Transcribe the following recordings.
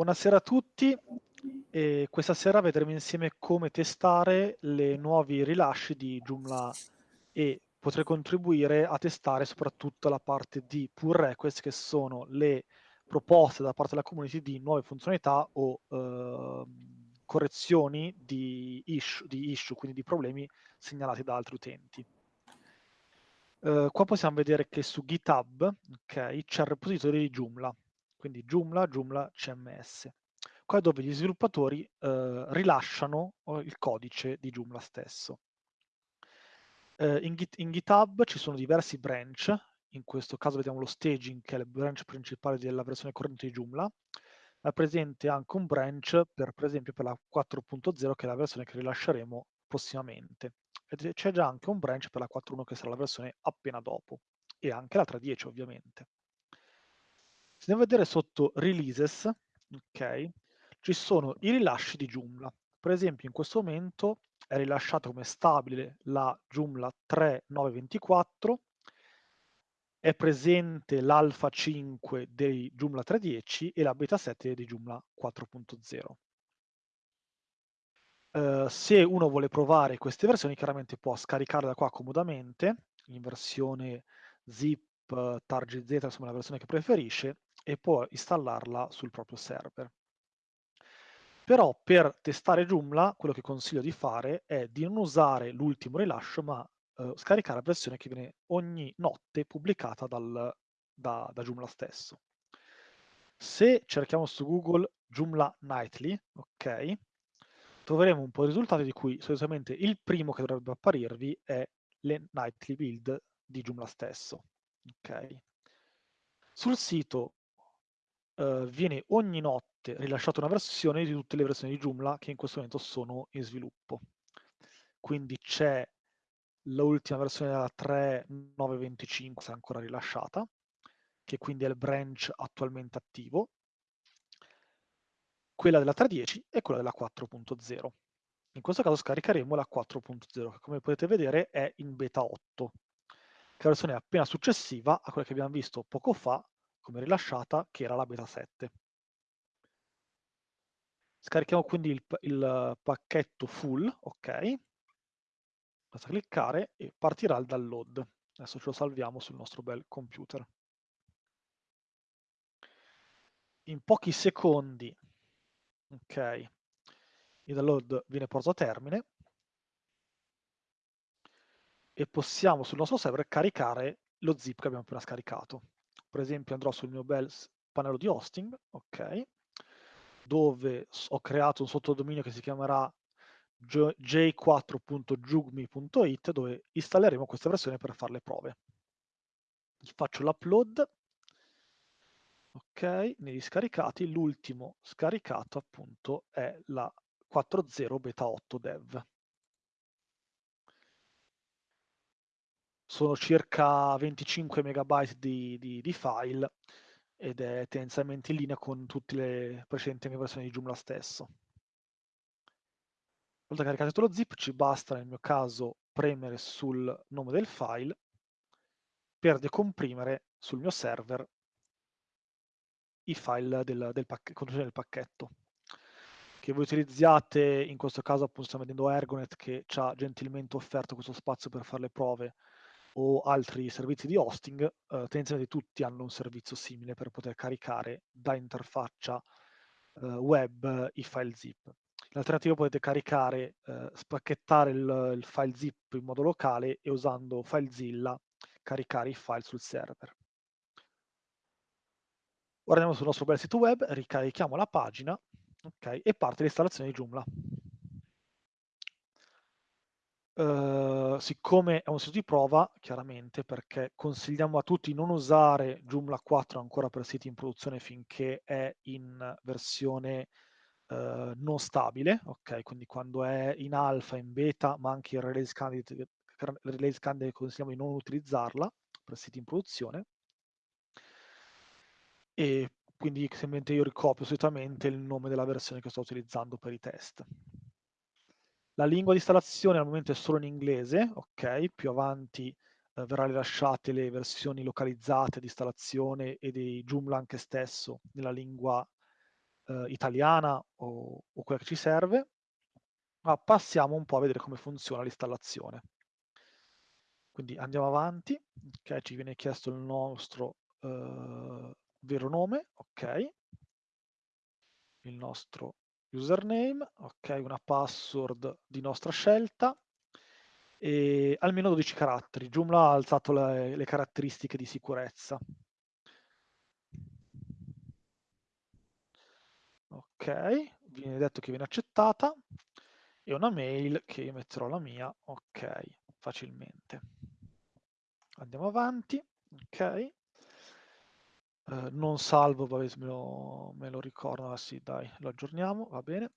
buonasera a tutti. E questa sera vedremo insieme come testare le nuovi rilasci di Joomla e potrei contribuire a testare soprattutto la parte di pull request che sono le proposte da parte della community di nuove funzionalità o eh, correzioni di issue, di issue, quindi di problemi segnalati da altri utenti. Uh, qua possiamo vedere che su GitHub okay, c'è il repository di Joomla, quindi Joomla, Joomla CMS. Qua è dove gli sviluppatori uh, rilasciano il codice di Joomla stesso. Uh, in, Git, in, GitHub ci sono diversi branch, in questo caso vediamo lo staging che è il branch principale della versione corrente di Joomla, è presente anche un branch per, per esempio per la 4.0 che è la versione che rilasceremo prossimamente c'è già anche un branch per la 4.1 che sarà la versione appena dopo e anche la 3.10 ovviamente. Se andiamo a vedere sotto releases, ok, ci sono i rilasci di Joomla. Per esempio in questo momento è rilasciata come stabile la Joomla 3.924, è presente l'alfa 5 dei Joomla 3.10 e la beta 7 di Joomla 4.0. Uh, se uno vuole provare queste versioni, chiaramente può scaricarle da qua comodamente, in versione zip, target Z, insomma la versione che preferisce, e può installarla sul proprio server. Però per testare Joomla, quello che consiglio di fare è di non usare l'ultimo rilascio, ma uh, scaricare la versione che viene ogni notte pubblicata dal, da, da Joomla stesso. Se cerchiamo su Google Joomla Nightly, ok, troveremo un po' di risultati di cui solitamente il primo che dovrebbe apparirvi è le nightly build di Joomla stesso. Okay. Sul sito uh, viene ogni notte rilasciata una versione di tutte le versioni di Joomla che in questo momento sono in sviluppo. Quindi c'è l'ultima versione della 3.925 è ancora rilasciata, che quindi è il branch attualmente attivo, quella della 3.10 e quella della 4.0. In questo caso scaricheremo la 4.0, che come potete vedere è in beta 8, che la versione appena successiva a quella che abbiamo visto poco fa, come rilasciata, che era la beta 7. Scarichiamo quindi il, il pacchetto full, ok, basta cliccare e partirà il download. Adesso ce lo salviamo sul nostro bel computer. In pochi secondi Ok, il download viene portato a termine e possiamo sul nostro server caricare lo zip che abbiamo appena scaricato. Per esempio andrò sul mio bel pannello di hosting, ok, dove ho creato un sottodominio che si chiamerà j4.jugmi.it dove installeremo questa versione per fare le prove. Faccio l'upload Ok, negli scaricati l'ultimo scaricato appunto è la 4.0 beta 8 dev. Sono circa 25 megabyte di, di, di file ed è tendenzialmente in linea con tutte le precedenti versioni di Joomla stesso. Una volta caricato lo zip ci basta nel mio caso premere sul nome del file per decomprimere sul mio server i file del, del contenuti del pacchetto. Che voi utilizziate, in questo caso appunto stiamo vedendo Ergonet che ci ha gentilmente offerto questo spazio per fare le prove o altri servizi di hosting, eh, tendenzialmente tutti hanno un servizio simile per poter caricare da interfaccia eh, web i file zip. L'alternativa potete caricare, eh, spacchettare il, il, file zip in modo locale e usando FileZilla caricare i file sul server. Ora andiamo sul nostro bel sito web, ricarichiamo la pagina okay, e parte l'installazione di Joomla. Uh, siccome è un sito di prova, chiaramente, perché consigliamo a tutti non usare Joomla 4 ancora per siti in produzione finché è in versione uh, non stabile, ok? Quindi quando è in alfa, in beta, ma anche in release candidate, release candidate consigliamo di non utilizzarla per siti in produzione e quindi semplicemente io ricopio solitamente il nome della versione che sto utilizzando per i test. La lingua di installazione al momento è solo in inglese, ok? Più avanti eh, verrà rilasciate le versioni localizzate di installazione e di Joomla anche stesso nella lingua eh, italiana o, o quella che ci serve, ma passiamo un po' a vedere come funziona l'installazione. Quindi andiamo avanti, ok, ci viene chiesto il nostro uh, vero nome, ok, il nostro username, ok, una password di nostra scelta e almeno 12 caratteri. Joomla ha alzato le, le caratteristiche di sicurezza. Ok, viene detto che viene accettata e una mail che io metterò la mia, ok, facilmente. Andiamo avanti, ok. Uh, non salvo, vabbè, me lo, me lo ricordo, ah, sì, dai, lo aggiorniamo, va bene.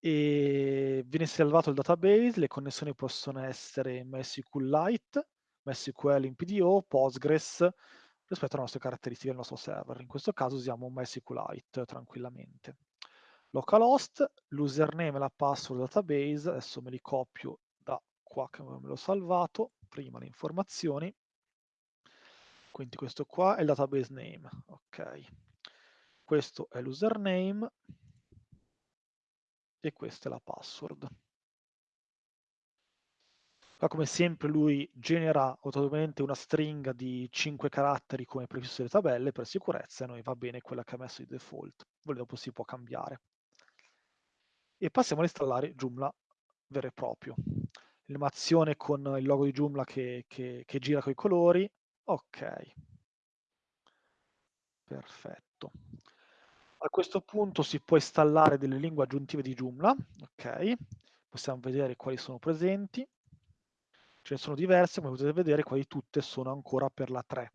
E viene salvato il database, le connessioni possono essere MySQLite, MySQL in PDO, Postgres, rispetto alle nostre caratteristiche del nostro server. In questo caso usiamo MySQLite tranquillamente. Localhost, l'username e la password database, adesso me li copio da qua che me l'ho salvato, prima le informazioni, quindi questo qua è il database name, ok. Questo è l'username e questa è la password. Qua come sempre lui genera automaticamente una stringa di 5 caratteri come previsto dalle tabelle per sicurezza e noi va bene quella che ha messo di default, poi dopo si può cambiare. E passiamo ad installare Joomla vero e proprio. L'animazione con il logo di Joomla che, che, che gira con i colori, Ok. Perfetto. A questo punto si può installare delle lingue aggiuntive di Joomla, ok? Possiamo vedere quali sono presenti. Ce ne sono diverse, come potete vedere quasi tutte sono ancora per la 3,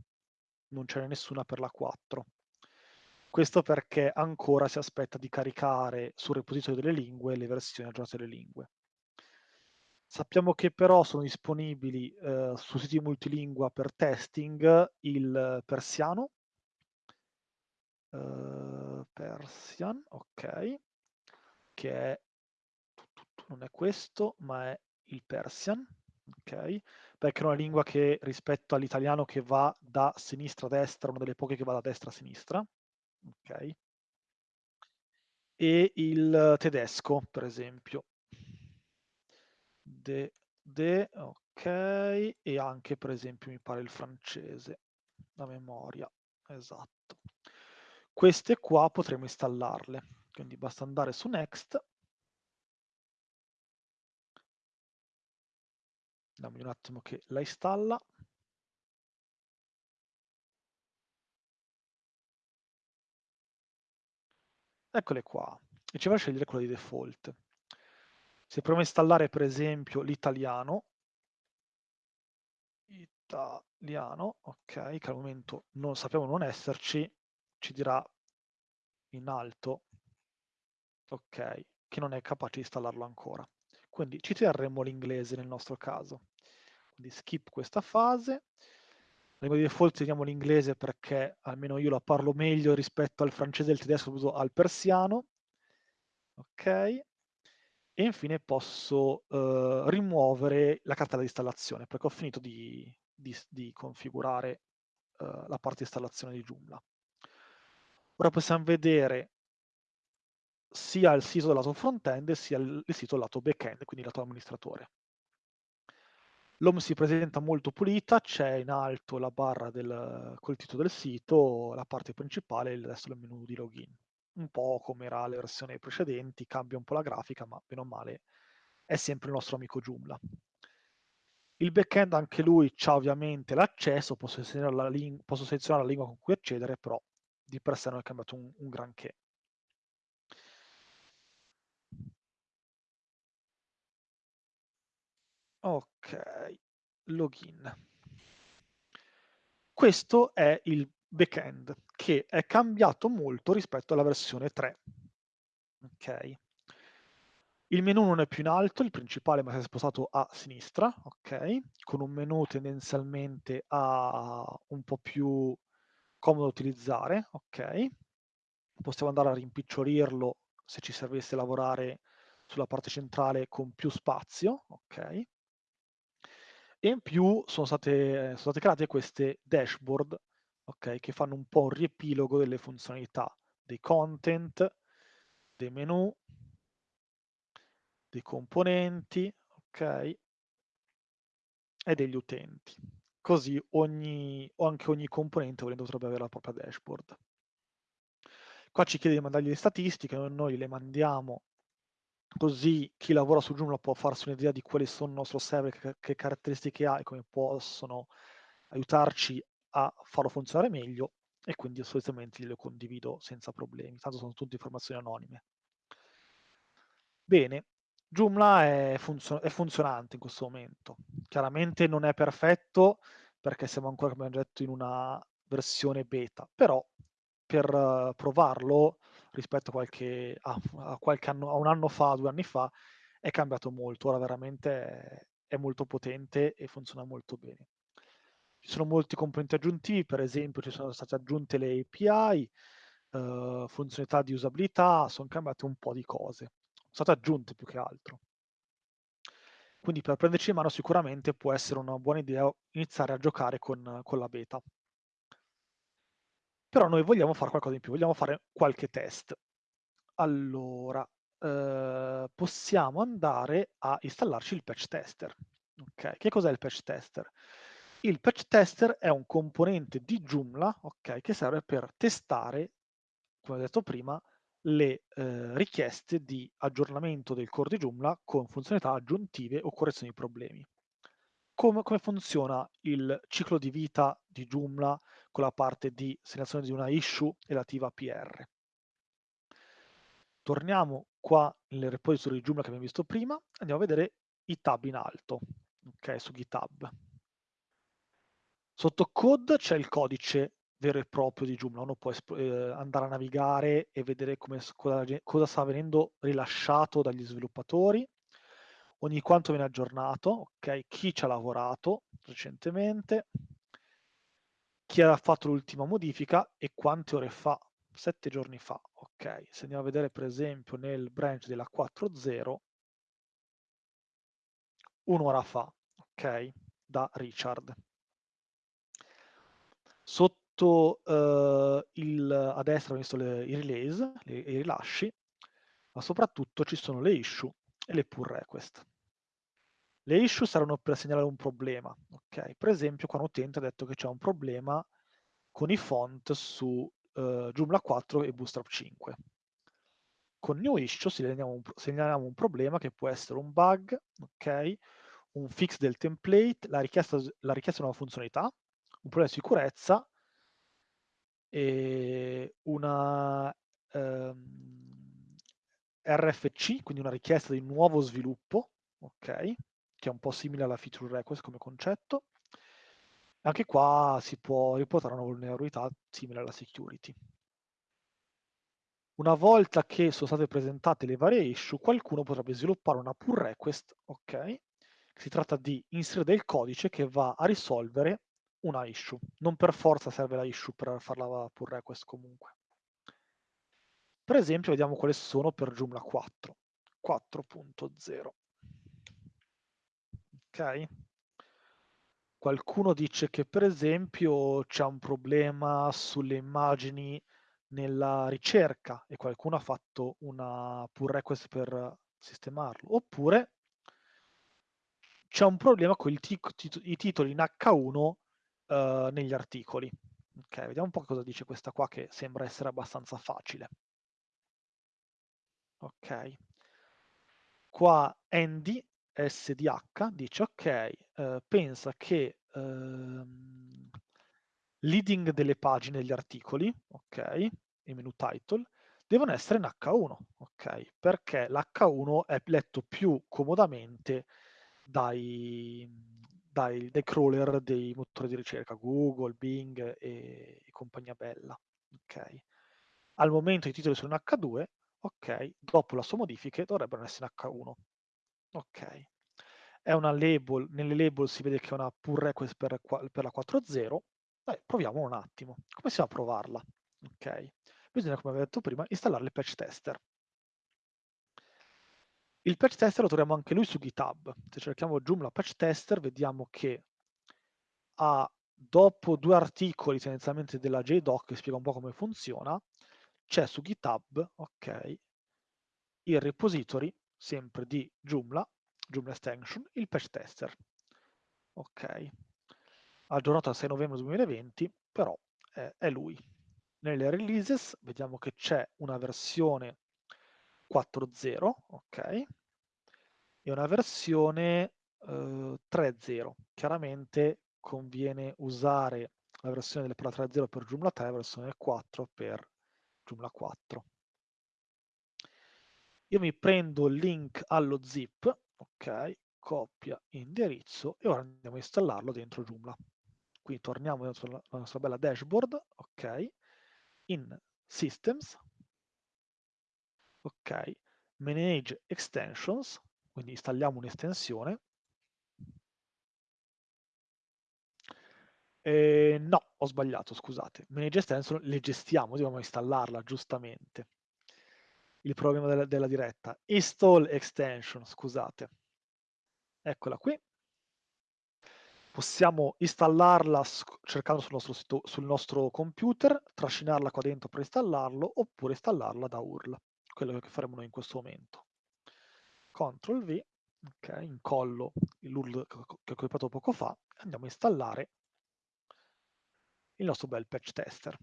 non ce n'è nessuna per la 4. Questo perché ancora si aspetta di caricare sul repositorio delle lingue le versioni aggiornate delle lingue. Sappiamo che però sono disponibili eh, su siti multilingua per testing il persiano, eh, Persian, ok, che è, non è questo, ma è il Persian, ok, perché è una lingua che rispetto all'italiano che va da sinistra a destra, una delle poche che va da destra a sinistra, ok, e il tedesco, per esempio, de, de, ok, e anche per esempio mi pare il francese, la memoria, esatto. Queste qua potremo installarle, quindi basta andare su Next, dammi un attimo che la installa, eccole qua, e ci va a scegliere quella di default. Se proviamo a installare per esempio l'italiano, italiano, ok, che al momento non sappiamo non esserci, ci dirà in alto, ok, che non è capace di installarlo ancora. Quindi ci terremo l'inglese nel nostro caso. Quindi skip questa fase. Di default teniamo l'inglese perché almeno io la parlo meglio rispetto al francese al tedesco, al persiano. Ok, e infine posso eh, rimuovere la cartella di installazione perché ho finito di, di, di configurare eh, la parte di installazione di Joomla. Ora possiamo vedere sia il sito del lato front-end sia il, il sito del lato back-end, quindi lato amministratore. L'home si presenta molto pulita, c'è in alto la barra del, col titolo del sito, la parte principale e il resto del menu di login un po' come era le versioni precedenti, cambia un po' la grafica, ma meno male è sempre il nostro amico Joomla. Il backend anche lui ha ovviamente l'accesso, posso selezionare, la posso selezionare la lingua con cui accedere, però di per sé non è cambiato un, un granché. Ok, login. Questo è il backend che è cambiato molto rispetto alla versione 3. Ok. Il menu non è più in alto, il principale, ma si è spostato a sinistra, ok? Con un menu tendenzialmente a un po' più comodo da utilizzare, ok? Possiamo andare a rimpicciolirlo se ci servisse lavorare sulla parte centrale con più spazio, ok? E in più sono state, sono state create queste dashboard okay, che fanno un po' un riepilogo delle funzionalità, dei content, dei menu, dei componenti, ok? E degli utenti. Così ogni, o anche ogni componente potrebbe avere la propria dashboard. Qua ci chiede di mandargli le statistiche, noi le mandiamo così chi lavora su Joomla può farsi un'idea di quali sono il nostro server, che, che caratteristiche ha e come possono aiutarci a farlo funzionare meglio e quindi solitamente glielo condivido senza problemi, tanto sono tutte informazioni anonime. Bene, Joomla è, funzio è funzionante in questo momento. Chiaramente non è perfetto perché siamo ancora, come abbiamo detto, in una versione beta, però per provarlo rispetto a qualche, a, a qualche anno, a un anno fa, due anni fa, è cambiato molto. Ora veramente è, è molto potente e funziona molto bene. Ci sono molti componenti aggiuntivi, per esempio ci sono state aggiunte le API, eh, funzionalità di usabilità, sono cambiate un po' di cose. Sono state aggiunte più che altro. Quindi per prenderci in mano sicuramente può essere una buona idea iniziare a giocare con, con la beta. Però noi vogliamo fare qualcosa in più, vogliamo fare qualche test. Allora, eh, possiamo andare a installarci il patch tester. Okay. Che cos'è il patch tester? Il patch tester è un componente di Joomla okay, che serve per testare, come ho detto prima, le eh, richieste di aggiornamento del core di Joomla con funzionalità aggiuntive o correzioni di problemi. Come, come, funziona il ciclo di vita di Joomla con la parte di segnalazione di una issue relativa a PR? Torniamo qua nel repository di Joomla che abbiamo visto prima, andiamo a vedere i tab in alto, ok, su GitHub. Sotto code c'è il codice vero e proprio di Joomla, uno può eh, andare a navigare e vedere come, cosa, cosa sta venendo rilasciato dagli sviluppatori, ogni quanto viene aggiornato, ok? Chi ci ha lavorato recentemente, chi ha fatto l'ultima modifica e quante ore fa, sette giorni fa, ok? Se andiamo a vedere per esempio nel branch della 4.0, un'ora fa, ok? Da Richard. Sotto uh, il, a destra ho visto le, i release, le, i rilasci, ma soprattutto ci sono le issue e le pull request. Le issue saranno per segnalare un problema. Okay? Per esempio, qua un utente ha detto che c'è un problema con i font su uh, Joomla 4 e Bootstrap 5. Con new issue segnaliamo un, segnaliamo un problema che può essere un bug, okay? un fix del template, la richiesta, la richiesta di una funzionalità, un problema di sicurezza e una ehm, RFC, quindi una richiesta di nuovo sviluppo, ok? che è un po' simile alla feature request come concetto. Anche qua si può riportare una vulnerabilità simile alla security. Una volta che sono state presentate le varie issue, qualcuno potrebbe sviluppare una pull request, ok? Si tratta di inserire del codice che va a risolvere una issue. Non per forza serve la issue per fare la pull request comunque. Per esempio, vediamo quali sono per Joomla 4, 4.0 ok? Qualcuno dice che per esempio c'è un problema sulle immagini nella ricerca e qualcuno ha fatto una pull request per sistemarlo, oppure c'è un problema con i titoli in H1 uh, eh, negli articoli. Ok, vediamo un po' cosa dice questa qua che sembra essere abbastanza facile. Ok. Qua Andy SDH dice ok, eh, pensa che ehm, leading delle pagine degli articoli, ok, i menu title, devono essere in H1, ok, perché l'H1 è letto più comodamente dai, dai, dai, crawler dei motori di ricerca, Google, Bing e, e compagnia bella, ok. Al momento i titoli sono in H2, ok, dopo la sua modifica dovrebbero essere in H1. Ok. È una label, nelle label si vede che è una pull request per, per la 4.0. Dai, proviamo un attimo. Come si va a provarla? Ok. Bisogna, come avevo detto prima, installare il patch tester. Il patch tester lo troviamo anche lui su GitHub. Se cerchiamo Joomla patch tester, vediamo che ha, dopo due articoli tendenzialmente della JDoc che spiega un po' come funziona, c'è su GitHub, ok, il repository, sempre di Joomla, Joomla Extension, il patch tester. Ok, aggiornato al 6 novembre 2020, però eh, è lui. Nelle releases vediamo che c'è una versione 4.0, ok, e una versione eh, 3.0. Chiaramente conviene usare la versione del 3.0 per Joomla 3 e la versione 4 per Joomla 4. Io mi prendo il link allo zip, ok, copia indirizzo e ora andiamo a installarlo dentro Joomla. Quindi torniamo sulla nostra bella dashboard, ok, in Systems, ok, Manage Extensions, quindi installiamo un'estensione. Eh, no, ho sbagliato, scusate. Manage Extension le gestiamo, dobbiamo installarla giustamente il problema della, della diretta. Install extension, scusate. Eccola qui. Possiamo installarla cercando sul nostro, sito, sul nostro computer, trascinarla qua dentro per installarlo, oppure installarla da URL, quello che faremo noi in questo momento. CTRL V, ok, incollo l'URL che ho copiato poco fa, andiamo a installare il nostro bel patch tester.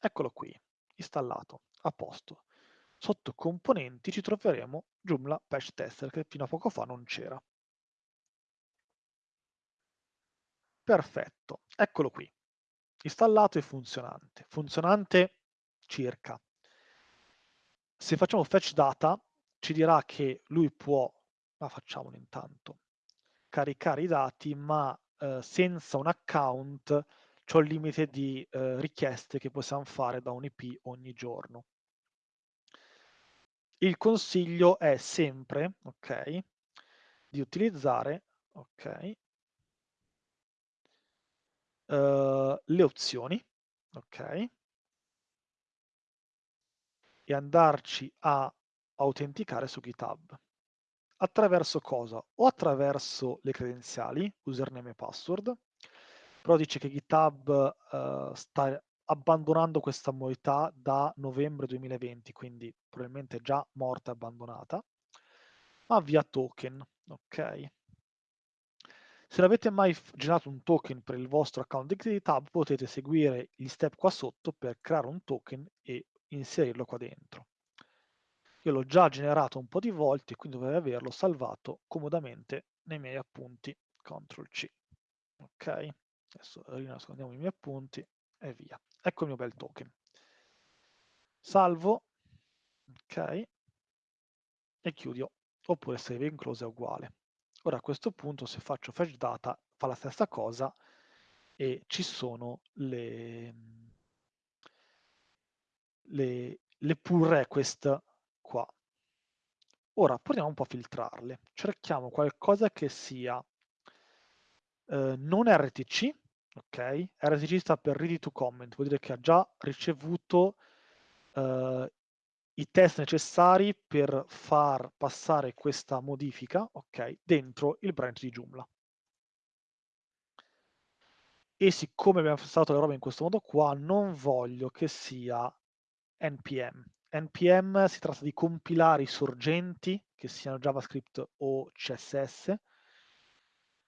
Eccolo qui, installato, a posto sotto componenti ci troveremo Joomla Patch Tester che fino a poco fa non c'era. Perfetto, eccolo qui, installato e funzionante. Funzionante circa. Se facciamo fetch data ci dirà che lui può, ma facciamolo intanto, caricare i dati ma eh, senza un account c'è un limite di eh, richieste che possiamo fare da un IP ogni giorno. Il consiglio è sempre, ok, di utilizzare, ok, uh, le opzioni, ok, e andarci a autenticare su GitHub. Attraverso cosa? O attraverso le credenziali, username e password, però dice che GitHub uh, sta abbandonando questa modalità da novembre 2020, quindi probabilmente già morta e abbandonata, ma via token, ok? Se non avete mai generato un token per il vostro account di GitHub, potete seguire gli step qua sotto per creare un token e inserirlo qua dentro. Io l'ho già generato un po' di volte, quindi dovrei averlo salvato comodamente nei miei appunti. CTRL C. Ok? Adesso rinascondiamo i miei appunti e via. Ecco il mio bel token. Salvo, ok, e chiudo, oppure save in close è uguale. Ora a questo punto se faccio fetch data fa la stessa cosa e ci sono le, le, le pull request qua. Ora proviamo un po' a filtrarle. Cerchiamo qualcosa che sia eh, non RTC, ok? RTC sta per ready to comment, vuol dire che ha già ricevuto uh, i test necessari per far passare questa modifica, ok, dentro il branch di Joomla. E siccome abbiamo passato le robe in questo modo qua, non voglio che sia npm. npm si tratta di compilare i sorgenti, che siano JavaScript o CSS,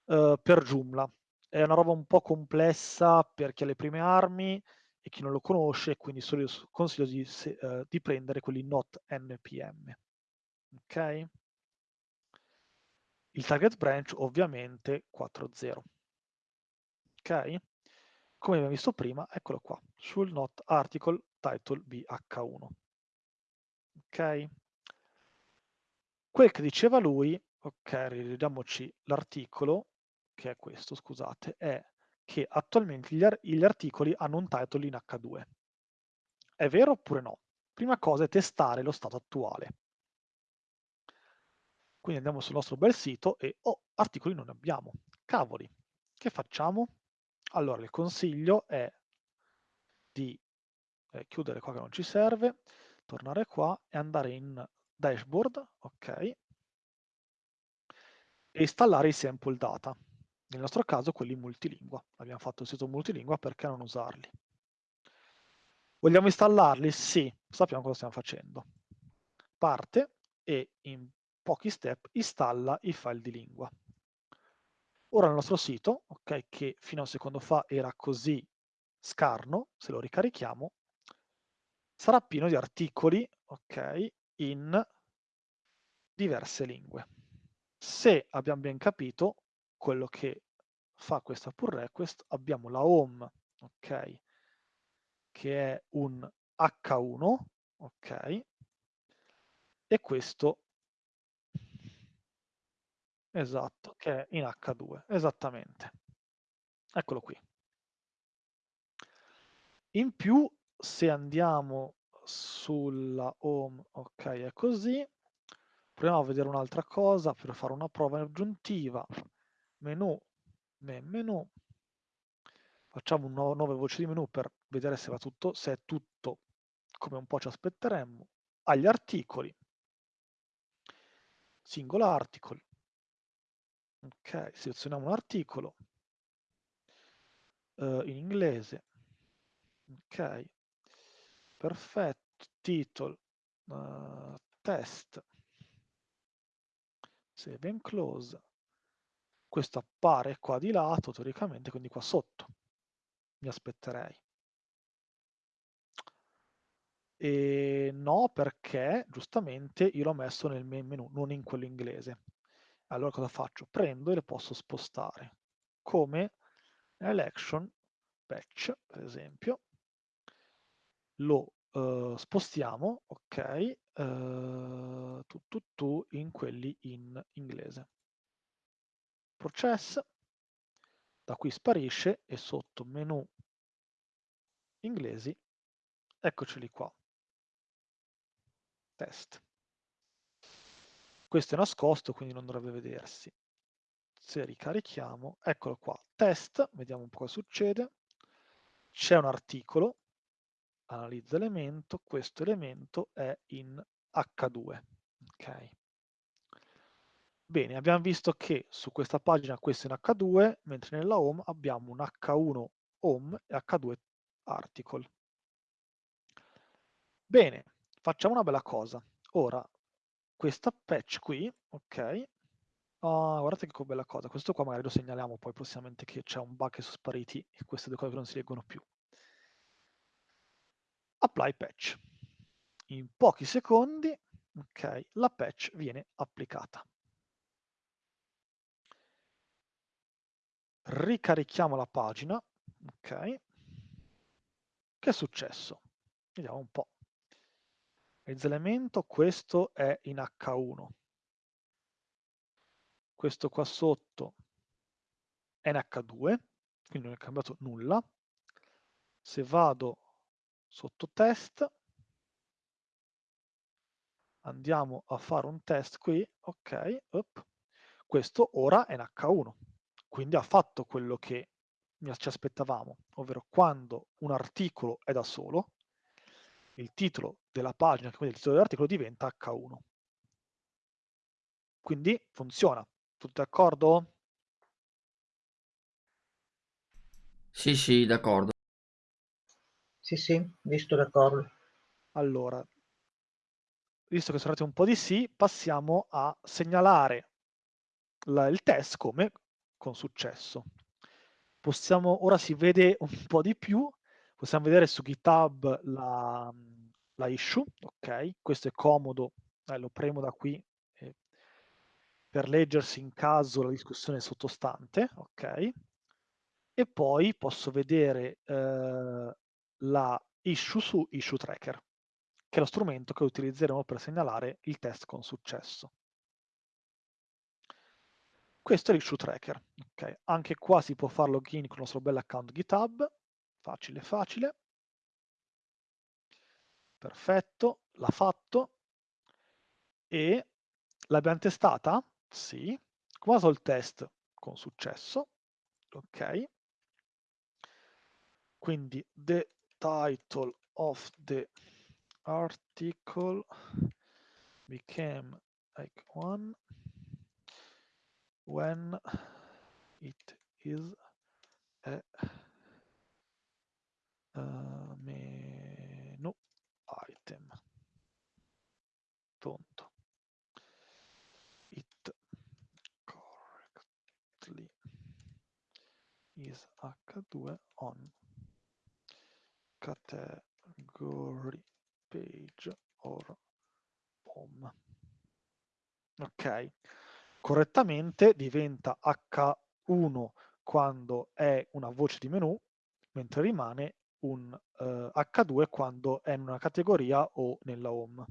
eh, per Joomla è una roba un po' complessa per chi ha le prime armi e chi non lo conosce, quindi consiglio di, se, uh, di prendere quelli not npm. Ok? Il target branch ovviamente 4.0. Ok? Come abbiamo visto prima, eccolo qua, sul not article title bh1. Ok? Quel che diceva lui, ok, rivediamoci l'articolo, che è questo, scusate, è che attualmente gli, ar gli articoli hanno un title in H2. È vero oppure no? Prima cosa è testare lo stato attuale. Quindi andiamo sul nostro bel sito e, oh, articoli non ne abbiamo. Cavoli, che facciamo? Allora, il consiglio è di eh, chiudere qua che non ci serve, tornare qua e andare in dashboard, ok, e installare i sample data nel nostro caso quelli multilingua. Abbiamo fatto il sito multilingua, perché non usarli? Vogliamo installarli? Sì, sappiamo cosa stiamo facendo. Parte, e in pochi step installa i file di lingua. Ora il nostro sito, ok, che fino a un secondo fa era così scarno, se lo ricarichiamo, sarà pieno di articoli, ok, in diverse lingue. Se abbiamo ben capito quello che fa questa pull request, abbiamo la home, ok, che è un H1, ok, e questo esatto, che è in H2, esattamente. Eccolo qui. In più, se andiamo sulla home, ok, è così, proviamo a vedere un'altra cosa per fare una prova aggiuntiva. Menu, menu, facciamo un nuove voci di menu per vedere se va tutto, se è tutto come un po' ci aspetteremmo. Agli articoli, single article, ok, selezioniamo un articolo uh, in inglese, ok, perfetto, titolo, uh, test, save and close, questo appare qua di lato teoricamente, quindi qua sotto, mi aspetterei. E no, perché giustamente io l'ho messo nel menu, non in quello inglese. Allora cosa faccio? Prendo e le posso spostare, come election patch, per esempio, lo uh, spostiamo, ok, uh, tu, tu, tu, in quelli in inglese. Process, da qui sparisce e sotto menu inglesi, eccoceli qua. Test. Questo è nascosto, quindi non dovrebbe vedersi. Se ricarichiamo, eccolo qua, test, vediamo un po' cosa succede. C'è un articolo, analizza elemento, questo elemento è in H2. Ok. Bene, abbiamo visto che su questa pagina questo è in H2, mentre nella home abbiamo un H1 home e H2 article. Bene, facciamo una bella cosa. Ora, questa patch qui, ok, oh, guardate che bella cosa, questo qua magari lo segnaliamo poi prossimamente che c'è un bug che sono spariti e queste due cose non si leggono più. Apply patch. In pochi secondi, ok, la patch viene applicata. Ricarichiamo la pagina, ok. Che è successo? Vediamo un po'. Elemento, questo è in H1. Questo qua sotto è in H2, quindi non è cambiato nulla. Se vado sotto test, andiamo a fare un test qui, ok, up. questo ora è in H1, quindi ha fatto quello che ci aspettavamo, ovvero quando un articolo è da solo, il titolo della pagina, quindi il titolo dell'articolo, diventa H1. Quindi funziona. Tutti d'accordo? Sì, sì, d'accordo. Sì, sì, visto d'accordo. Allora, visto che sono arrivati un po' di sì, passiamo a segnalare la, il test come con successo. Possiamo, ora si vede un po' di più, possiamo vedere su GitHub la, la issue, ok? Questo è comodo, eh, lo premo da qui per leggersi in caso la discussione sottostante, ok? E poi posso vedere eh, la issue su Issue Tracker, che è lo strumento che utilizzeremo per segnalare il test con successo. Questo è l'Issue Tracker. Okay. Anche qua si può fare login con il nostro bel account GitHub, facile facile. Perfetto, l'ha fatto. E l'abbiamo testata? Sì. Come il test? Con successo. Ok. Quindi the title of the article became like one when it is a, a menu item. Don't it correctly is H2 on category page or home. Ok, correttamente diventa H1 quando è una voce di menu, mentre rimane un uh, H2 quando è in una categoria o nella home.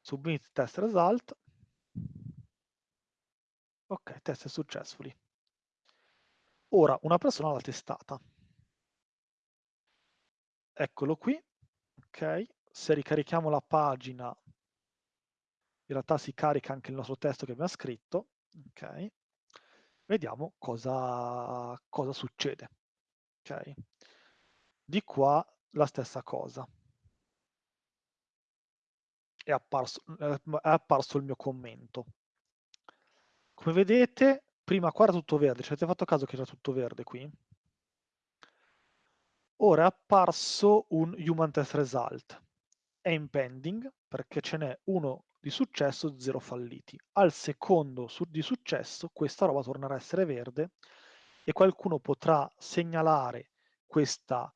Submit test result. Ok, test successfully. Ora una persona l'ha testata. Eccolo qui. Ok, se ricarichiamo la pagina, in realtà si carica anche il nostro testo che abbiamo scritto. Ok, vediamo cosa, cosa succede. Ok, di qua la stessa cosa. È apparso, è apparso il mio commento. Come vedete, prima qua era tutto verde, ci avete fatto caso che era tutto verde qui? Ora è apparso un human test result. È in pending perché ce n'è uno di successo, zero falliti. Al secondo su di successo questa roba tornerà a essere verde e qualcuno potrà segnalare questa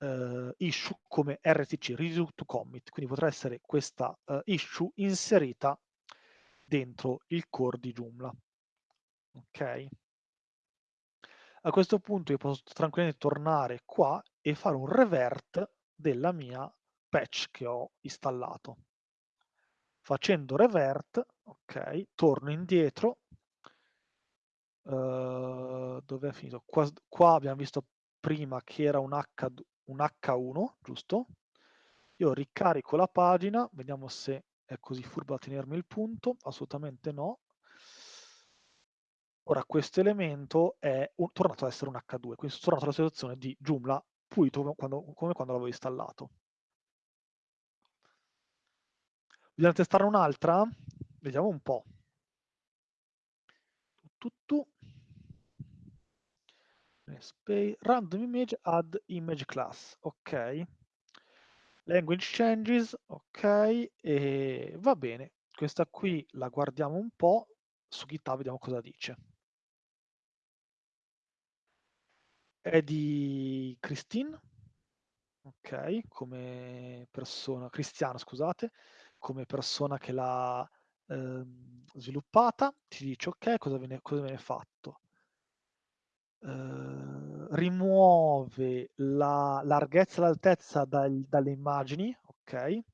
uh, issue come RTC, Redo to Commit, quindi potrà essere questa uh, issue inserita dentro il core di Joomla. Ok? A questo punto io posso tranquillamente tornare qua e fare un revert della mia patch che ho installato. Facendo revert, ok, torno indietro. Uh, dove è finito? Qua, qua, abbiamo visto prima che era un, H, un H1, giusto? Io ricarico la pagina, vediamo se è così furbo da tenermi il punto, assolutamente no. Ora questo elemento è un, tornato ad essere un H2, quindi sono tornato alla situazione di Joomla pulito quando, come quando l'avevo installato. Bisogna testare un'altra? Vediamo un po'. Tutto. Random image add image class. Ok. Language changes. Ok. E va bene. Questa qui la guardiamo un po'. Su GitHub vediamo cosa dice. È di Christine, ok, come persona, Cristiano scusate, come persona che l'ha ehm, sviluppata, ti dice ok, cosa viene, cosa viene fatto? Uh, rimuove la larghezza e l'altezza dal, dalle immagini, ok, e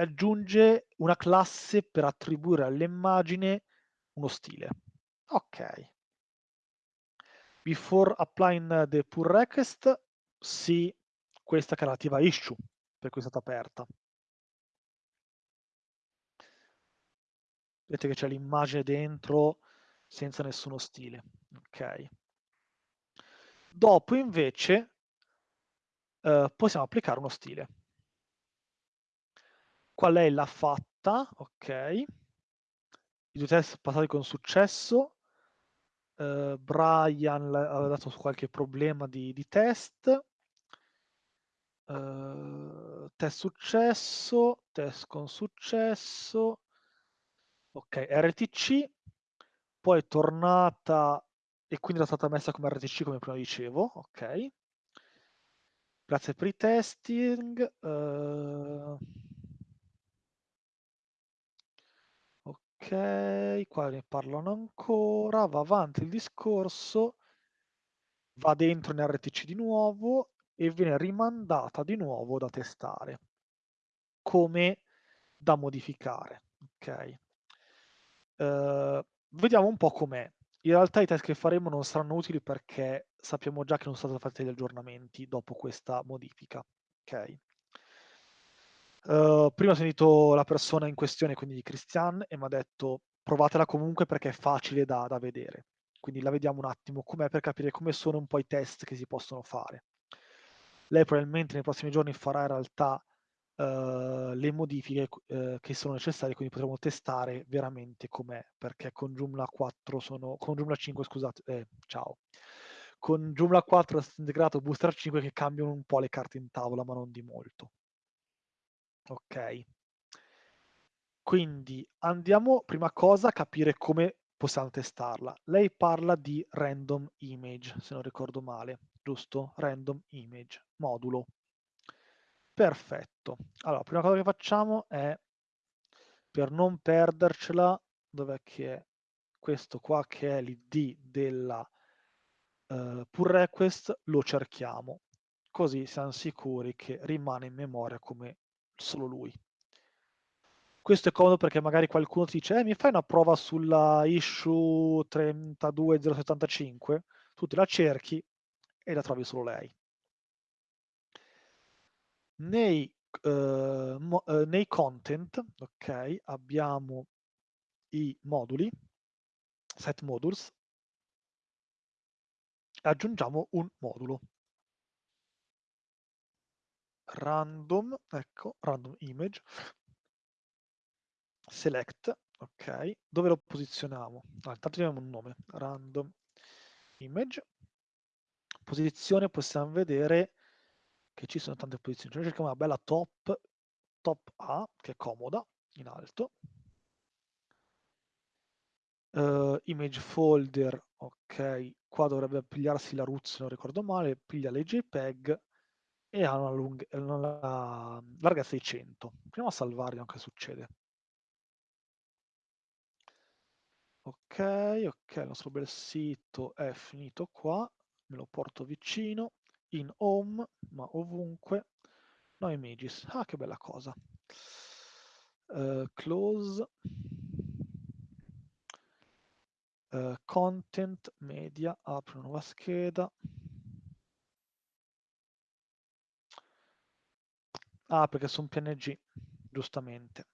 aggiunge una classe per attribuire all'immagine uno stile. Ok, Before applying the pull request, sì, questa che è relativa issue, per cui è stata aperta. Vedete che c'è l'immagine dentro senza nessuno stile. Ok. Dopo invece eh, possiamo applicare uno stile. Qual è la fatta? Ok. I due test passati con successo Uh, Brian aveva dato qualche problema di, di test. Uh, test successo, test con successo. Ok, RTC, poi è tornata e quindi era stata messa come RTC come prima dicevo. Ok. Grazie per i testing. Uh, Ok, qua ne parlano ancora, va avanti il discorso, va dentro in RTC di nuovo e viene rimandata di nuovo da testare come da modificare. Ok. Uh, vediamo un po' com'è. In realtà i test che faremo non saranno utili perché sappiamo già che non sono stati fatti degli aggiornamenti dopo questa modifica. Ok. Uh, prima ho sentito la persona in questione, quindi Christian, e mi ha detto provatela comunque perché è facile da, da vedere. Quindi la vediamo un attimo com'è per capire come sono un po' i test che si possono fare. Lei probabilmente nei prossimi giorni farà in realtà uh, le modifiche uh, che sono necessarie, quindi potremo testare veramente com'è, perché con Joomla 4 sono, con Joomla 5 scusate, eh, ciao, con Joomla 4 è integrato Booster 5 che cambiano un po' le carte in tavola, ma non di molto. Ok. Quindi andiamo prima cosa a capire come possiamo testarla. Lei parla di random image, se non ricordo male, giusto? Random image, modulo. Perfetto. Allora, prima cosa che facciamo è, per non perdercela, dov'è che è questo qua che è l'id della uh, pull request, lo cerchiamo. Così siamo sicuri che rimane in memoria come solo lui. Questo è comodo perché magari qualcuno ti dice eh, mi fai una prova sulla issue 32075? Tu te la cerchi e la trovi solo lei. Nei, uh, mo, uh, nei content, ok, abbiamo i moduli, set modules, aggiungiamo un modulo. Random, ecco, random image, select, ok, dove lo posizioniamo? Ah, intanto diamo un nome, random image, posizione possiamo vedere che ci sono tante posizioni, noi cerchiamo una bella top, top A, che è comoda, in alto, uh, image folder, ok, qua dovrebbe pigliarsi la root se non ricordo male, piglia le JPEG e ha una, lunga, una larghezza di 100. Proviamo a salvarli anche succede. Ok, ok, il nostro bel sito è finito qua, me lo porto vicino, in home, ma ovunque, no images, ah che bella cosa. Uh, close, uh, content, media, apro una nuova scheda. Ah, perché sono PNG, giustamente.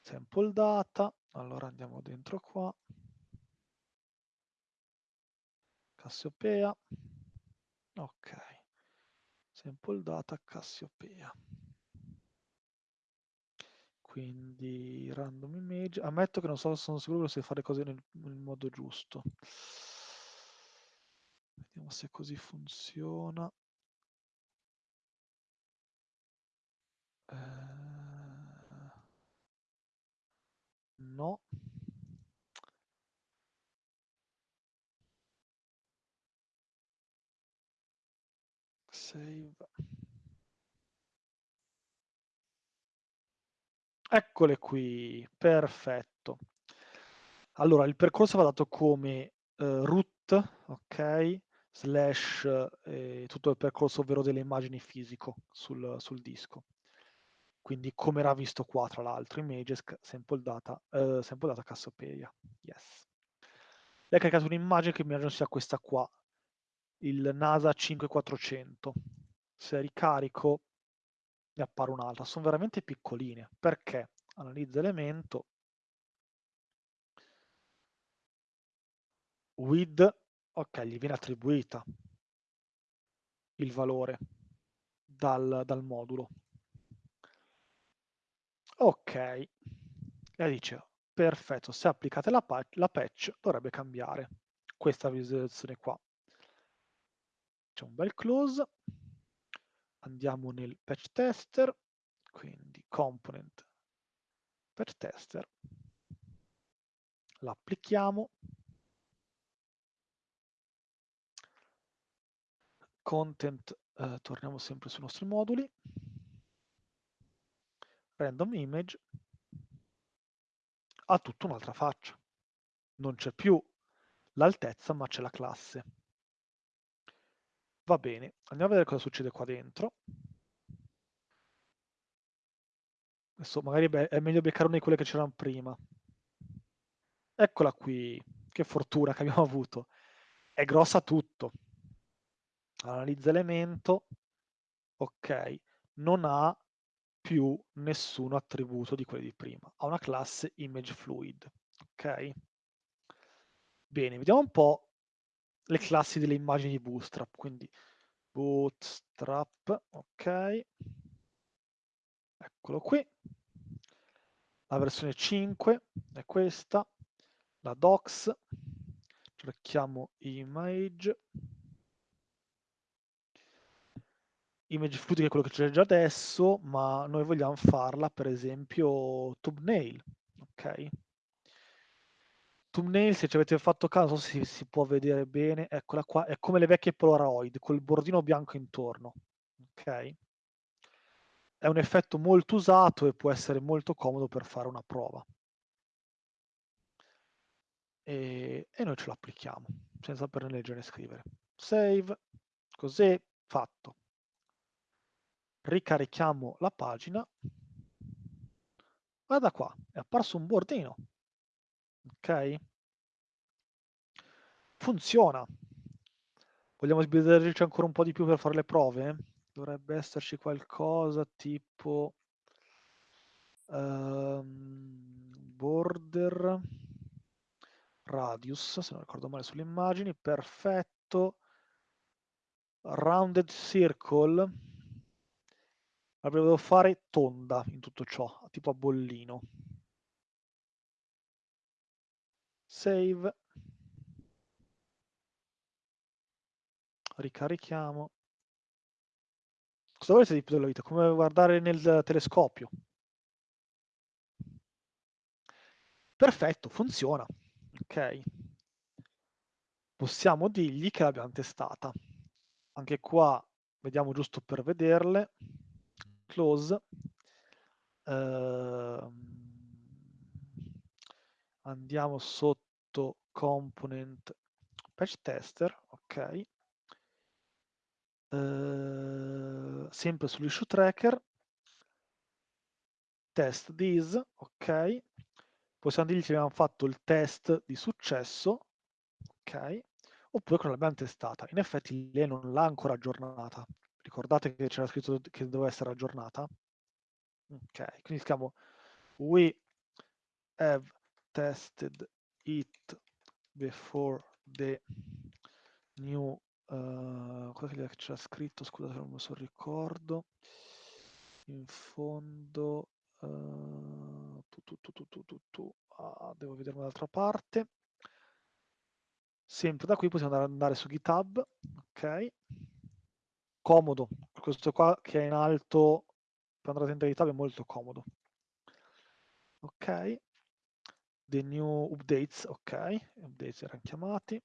Sample data, allora andiamo dentro qua. Cassiopea. Ok. Sample data Cassiopea. Quindi random image. Ammetto che non so, sono sicuro se fare cose nel, nel modo giusto. Vediamo se così funziona. Eh, no. Save. Eccole qui, perfetto. Allora, il percorso va dato come uh, root, ok, slash eh, tutto il percorso ovvero delle immagini fisico sul, sul disco. Quindi come era visto qua, tra l'altro, images, sample data, uh, sample data Cassiopeia. Yes. Lei ha caricato un'immagine che immagino sia questa qua, il NASA 5400. Se ricarico ne appare un'altra. Sono veramente piccoline. Perché? Analizza elemento. With, ok, gli viene attribuita il valore dal, dal modulo. Ok, e dice, perfetto, se applicate la, la patch dovrebbe cambiare questa visualizzazione qua. C'è un bel close, andiamo nel patch tester, quindi component patch tester, l'applichiamo, content, eh, torniamo sempre sui nostri moduli, random image ha tutta un'altra faccia. Non c'è più l'altezza, ma c'è la classe. Va bene, andiamo a vedere cosa succede qua dentro. Adesso magari è meglio beccare una di quelle che c'erano prima. Eccola qui, che fortuna che abbiamo avuto. È grossa tutto. Analizza elemento, ok, non ha più nessun attributo di quelli di prima. Ha una classe ImageFluid. Ok? Bene, vediamo un po' le classi delle immagini di Bootstrap. Quindi Bootstrap, ok. Eccolo qui. La versione 5 è questa. La docs. Cerchiamo image image fluid che è quello che c'è già adesso, ma noi vogliamo farla per esempio thumbnail, ok? thumbnail, se ci avete fatto caso, se si può vedere bene, eccola qua, è come le vecchie Polaroid, col bordino bianco intorno, ok? È un effetto molto usato e può essere molto comodo per fare una prova. E, e noi ce lo applichiamo, senza per leggere e scrivere. Save, così, fatto. Ricarichiamo la pagina. Guarda qua, è apparso un bordino. Ok? Funziona. Vogliamo sbizzarrirci ancora un po' di più per fare le prove? Dovrebbe esserci qualcosa tipo um, border radius, se non ricordo male sulle immagini, perfetto. Rounded circle. Avrei fare tonda in tutto ciò, tipo a bollino. Save. Ricarichiamo. Cosa volete di più della vita? Come guardare nel telescopio. Perfetto, funziona. Ok. Possiamo dirgli che l'abbiamo testata. Anche qua vediamo giusto per vederle. Close. Uh, andiamo sotto component patch tester, ok. Uh, sempre sull'issue tracker. Test this, ok. Possiamo dirgli che abbiamo fatto il test di successo, ok oppure che non l'abbiamo testata. In effetti lei non l'ha ancora aggiornata. Ricordate che c'era scritto che doveva essere aggiornata? Ok, quindi scriviamo we have tested it before the new uh, cosa che c'era scritto, scusate non me lo ricordo in fondo uh, tu, tu, tu, ah, devo vedere un'altra parte sempre da qui possiamo andare su GitHub, ok? Comodo, questo qua che è in alto per andare dentro GitHub è molto comodo. Ok, the new updates, ok, updates erano chiamati.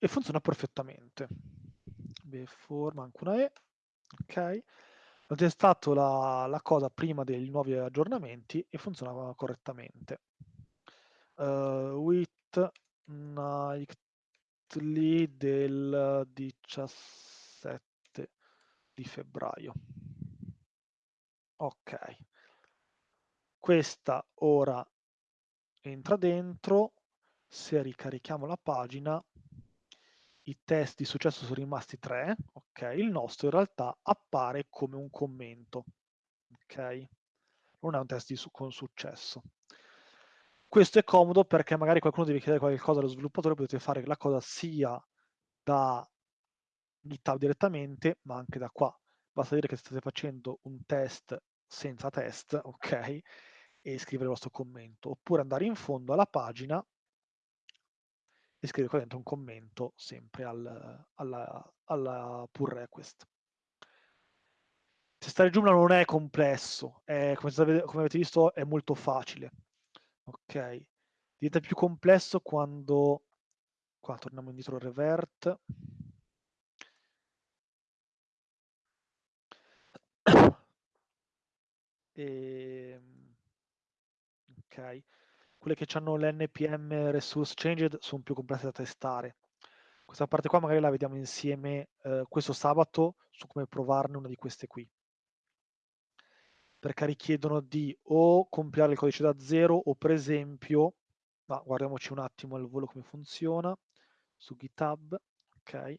E funziona perfettamente. Before, manca una E, ok. Ho testato la, la cosa prima dei nuovi aggiornamenti e funzionava correttamente. Uh, with nightly del 17 di febbraio. Ok. Questa ora entra dentro. Se ricarichiamo la pagina i test di successo sono rimasti tre, ok? Il nostro in realtà appare come un commento, ok? Non è un test su con successo. Questo è comodo perché magari qualcuno deve chiedere qualcosa allo sviluppatore, potete fare la cosa sia da GitHub direttamente, ma anche da qua. Basta dire che state facendo un test senza test, ok? E scrivere il vostro commento. Oppure andare in fondo alla pagina e scrivere qua dentro un commento sempre al, alla, alla pull request. Testare Joomla non è complesso, è, come, come, avete visto è molto facile. Ok, diventa più complesso quando, qua torniamo indietro revert, e, ehm, ok, quelle che hanno l'NPM Resource Changed sono più complesse da testare. Questa parte qua magari la vediamo insieme eh, questo sabato su come provarne una di queste qui. Perché richiedono di o compilare il codice da zero o per esempio, ma guardiamoci un attimo al volo come funziona, su GitHub, ok,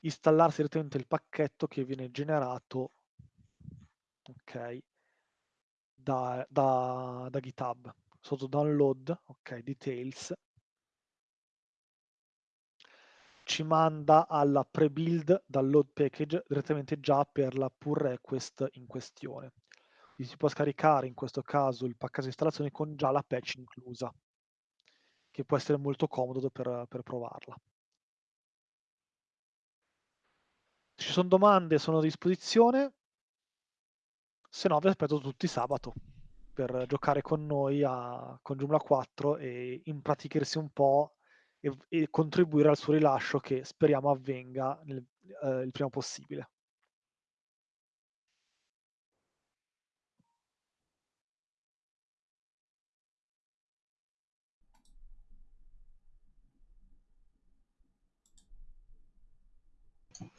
installarsi direttamente il pacchetto che viene generato ok, da, da, da GitHub sotto download, ok, details, ci manda alla pre-build download package direttamente già per la pull request in questione. Quindi si può scaricare in questo caso il pacchetto di installazione con già la patch inclusa, che può essere molto comodo per, per provarla. ci son domande sono a disposizione. Se no vi aspetto tutti sabato per giocare con noi a con Joomla 4 e impratichissi un po' e e contribuire al suo rilascio che speriamo avvenga nel ehm, il prima possibile.